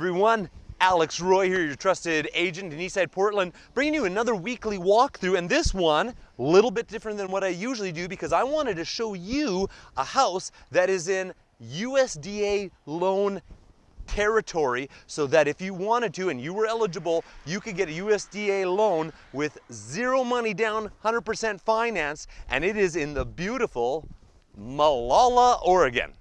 everyone. Alex Roy here, your trusted agent in Eastside Portland, bringing you another weekly walkthrough. And this one, a little bit different than what I usually do because I wanted to show you a house that is in USDA loan territory so that if you wanted to and you were eligible, you could get a USDA loan with zero money down, 100% finance, and it is in the beautiful Molalla, Oregon.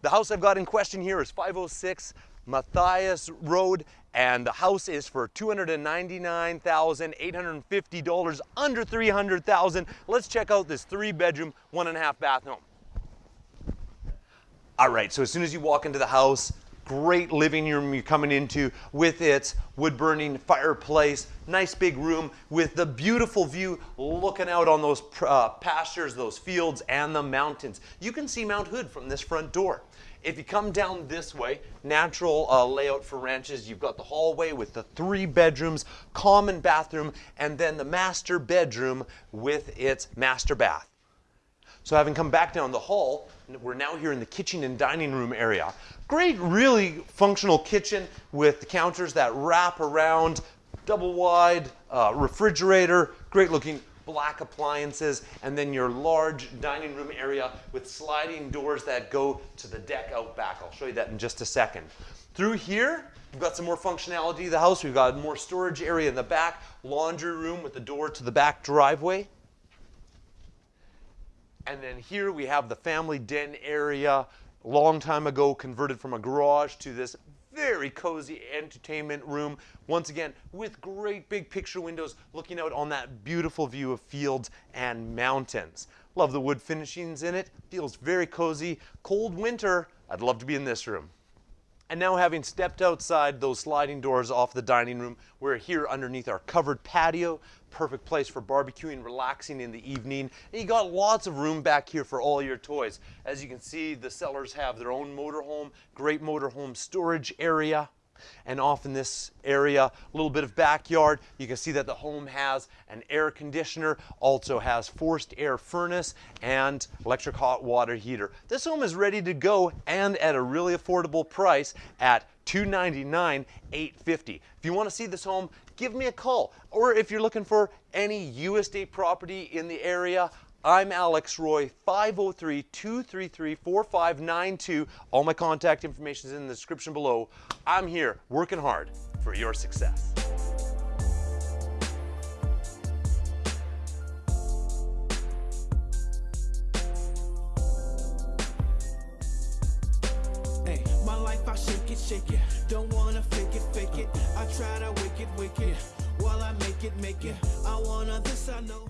The house I've got in question here is 506 Matthias Road, and the house is for $299,850, under 300,000. Let's check out this three bedroom, one and a half bath home. All right, so as soon as you walk into the house, great living room you're coming into with its wood burning fireplace, nice big room with the beautiful view looking out on those uh, pastures, those fields, and the mountains. You can see Mount Hood from this front door. If you come down this way, natural uh, layout for ranches, you've got the hallway with the three bedrooms, common bathroom, and then the master bedroom with its master bath. So having come back down the hall, we're now here in the kitchen and dining room area. Great, really functional kitchen with the counters that wrap around, double wide, uh, refrigerator, great looking black appliances, and then your large dining room area with sliding doors that go to the deck out back. I'll show you that in just a second. Through here, we've got some more functionality of the house. We've got more storage area in the back, laundry room with the door to the back driveway. And then here we have the family den area, long time ago converted from a garage to this very cozy entertainment room. Once again, with great big picture windows looking out on that beautiful view of fields and mountains. Love the wood finishings in it. Feels very cozy. Cold winter, I'd love to be in this room. And now having stepped outside those sliding doors off the dining room, we're here underneath our covered patio. Perfect place for barbecuing, relaxing in the evening. And you got lots of room back here for all your toys. As you can see, the sellers have their own motorhome, great motorhome storage area. And off in this area, a little bit of backyard, you can see that the home has an air conditioner, also has forced air furnace and electric hot water heater. This home is ready to go and at a really affordable price at $299,850. If you want to see this home, give me a call. Or if you're looking for any USDA property in the area, I'm Alex Roy, 503-233-4592. All my contact information is in the description below. I'm here working hard for your success. Shake it, shake it. Don't wanna fake it, fake it. I try to wake it, wake it. While I make it, make it. I this, I know.